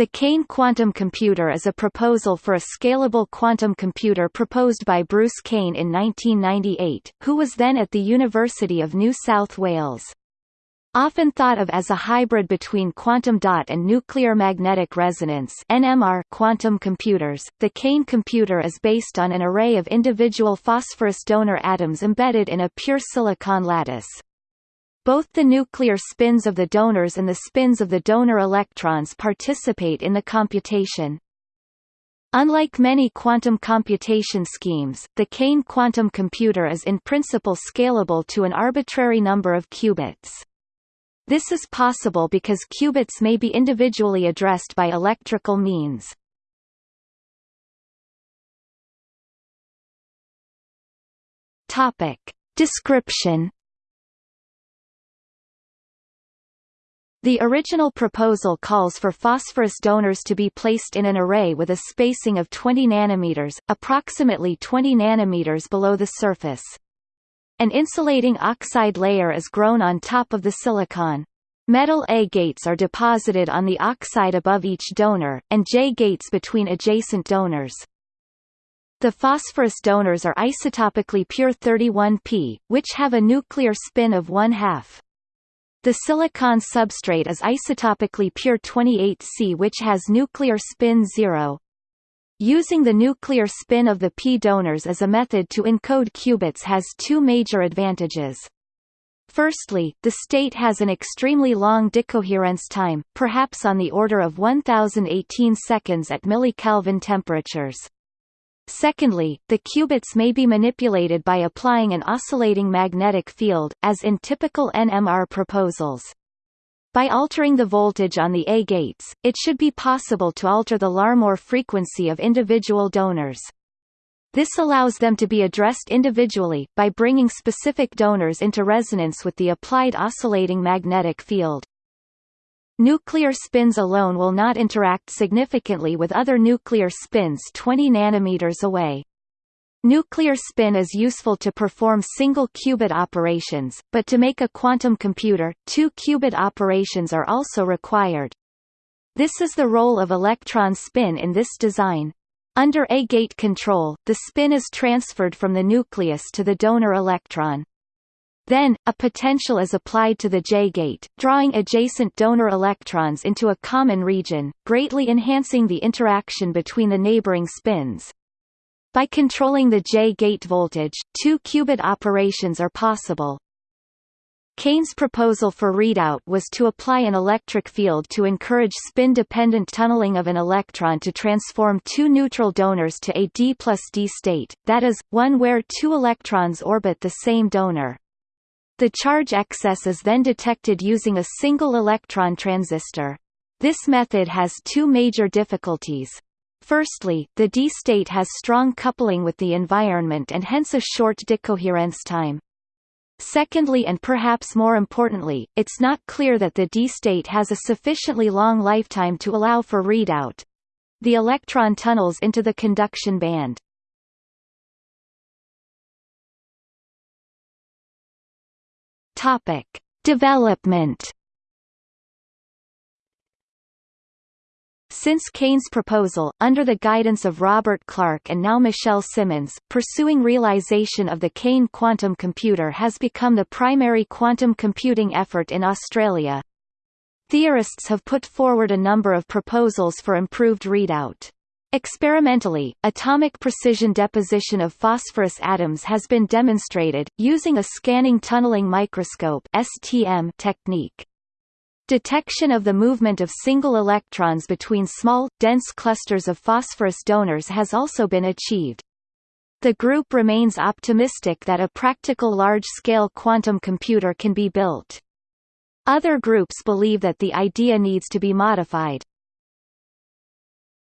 The Kane quantum computer is a proposal for a scalable quantum computer proposed by Bruce Kane in 1998, who was then at the University of New South Wales. Often thought of as a hybrid between quantum dot and nuclear magnetic resonance NMR quantum computers, the Kane computer is based on an array of individual phosphorus donor atoms embedded in a pure silicon lattice. Both the nuclear spins of the donors and the spins of the donor electrons participate in the computation. Unlike many quantum computation schemes, the Kane quantum computer is in principle scalable to an arbitrary number of qubits. This is possible because qubits may be individually addressed by electrical means. Topic. Description The original proposal calls for phosphorus donors to be placed in an array with a spacing of 20 nanometers, approximately 20 nanometers below the surface. An insulating oxide layer is grown on top of the silicon. Metal A gates are deposited on the oxide above each donor, and J gates between adjacent donors. The phosphorus donors are isotopically pure 31P, which have a nuclear spin of 1 half. The silicon substrate is isotopically pure 28Si which has nuclear spin 0. Using the nuclear spin of the p donors as a method to encode qubits has two major advantages. Firstly, the state has an extremely long decoherence time, perhaps on the order of 1018 seconds at millikelvin temperatures. Secondly, the qubits may be manipulated by applying an oscillating magnetic field, as in typical NMR proposals. By altering the voltage on the A gates, it should be possible to alter the Larmor frequency of individual donors. This allows them to be addressed individually, by bringing specific donors into resonance with the applied oscillating magnetic field. Nuclear spins alone will not interact significantly with other nuclear spins 20 nanometers away. Nuclear spin is useful to perform single-qubit operations, but to make a quantum computer, two-qubit operations are also required. This is the role of electron spin in this design. Under A-gate control, the spin is transferred from the nucleus to the donor electron. Then, a potential is applied to the J-gate, drawing adjacent donor electrons into a common region, greatly enhancing the interaction between the neighboring spins. By controlling the J-gate voltage, two qubit operations are possible. Kane's proposal for readout was to apply an electric field to encourage spin-dependent tunneling of an electron to transform two neutral donors to a d plus d state, that is, one where two electrons orbit the same donor. The charge excess is then detected using a single electron transistor. This method has two major difficulties. Firstly, the D state has strong coupling with the environment and hence a short decoherence time. Secondly and perhaps more importantly, it's not clear that the D state has a sufficiently long lifetime to allow for readout. The electron tunnels into the conduction band. Topic: Development. Since Kane's proposal, under the guidance of Robert Clark and now Michelle Simmons, pursuing realization of the Kane quantum computer has become the primary quantum computing effort in Australia. Theorists have put forward a number of proposals for improved readout. Experimentally, atomic precision deposition of phosphorus atoms has been demonstrated, using a scanning tunneling microscope technique. Detection of the movement of single electrons between small, dense clusters of phosphorus donors has also been achieved. The group remains optimistic that a practical large-scale quantum computer can be built. Other groups believe that the idea needs to be modified.